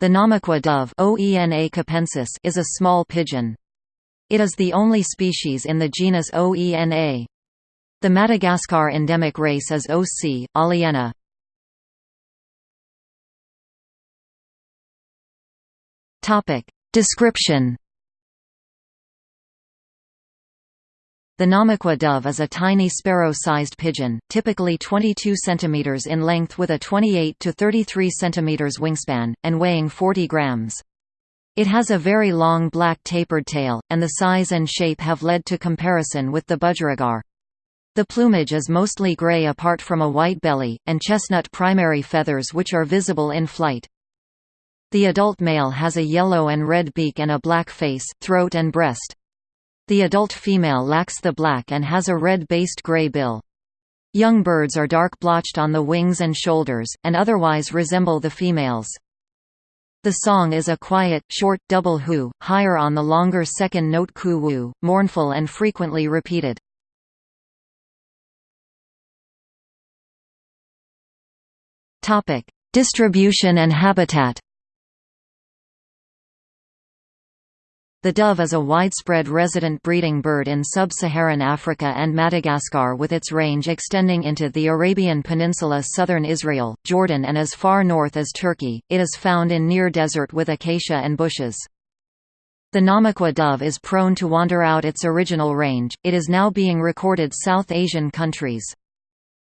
The Namaqua dove is a small pigeon. It is the only species in the genus Oena. The Madagascar endemic race is O. c. aliena. Description The Namaqua dove is a tiny sparrow-sized pigeon, typically 22 cm in length with a 28 to 33 cm wingspan, and weighing 40 grams. It has a very long black tapered tail, and the size and shape have led to comparison with the budgerigar. The plumage is mostly gray apart from a white belly, and chestnut primary feathers which are visible in flight. The adult male has a yellow and red beak and a black face, throat and breast. The adult female lacks the black and has a red-based gray bill. Young birds are dark blotched on the wings and shoulders, and otherwise resemble the females. The song is a quiet, short, double hu, higher on the longer second note ku-wu, mournful and frequently repeated. Distribution and habitat The dove is a widespread resident breeding bird in sub-Saharan Africa and Madagascar with its range extending into the Arabian Peninsula southern Israel, Jordan and as far north as Turkey. It is found in near desert with acacia and bushes. The Namaqua dove is prone to wander out its original range, it is now being recorded South Asian countries.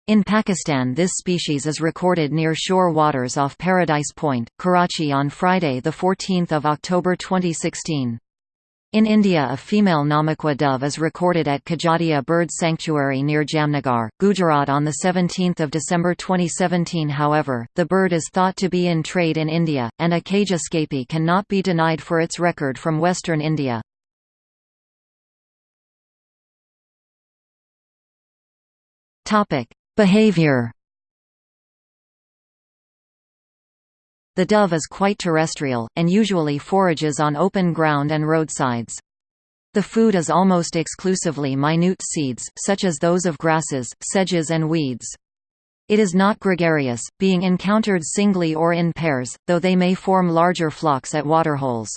In Pakistan this species is recorded near shore waters off Paradise Point, Karachi on Friday 14 October 2016. In India a female Namaqua dove is recorded at Khijadiya Bird Sanctuary near Jamnagar, Gujarat on 17 December 2017 however, the bird is thought to be in trade in India, and a cage escapee cannot be denied for its record from western India. Behavior The dove is quite terrestrial, and usually forages on open ground and roadsides. The food is almost exclusively minute seeds, such as those of grasses, sedges and weeds. It is not gregarious, being encountered singly or in pairs, though they may form larger flocks at waterholes.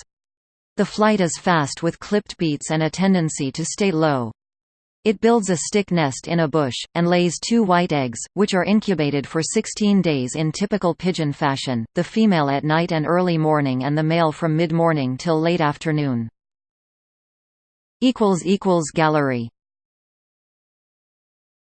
The flight is fast with clipped beats and a tendency to stay low. It builds a stick nest in a bush, and lays two white eggs, which are incubated for 16 days in typical pigeon fashion, the female at night and early morning and the male from mid-morning till late afternoon. Gallery